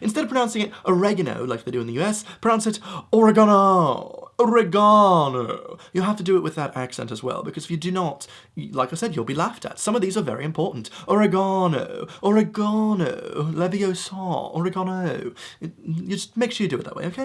Instead of pronouncing it oregano like they do in the US, pronounce it oregano. Oregano. You have to do it with that accent as well, because if you do not, like I said, you'll be laughed at. Some of these are very important. Oregano. Oregano. Leviosa. Oregano. You just make sure you do it that way, okay?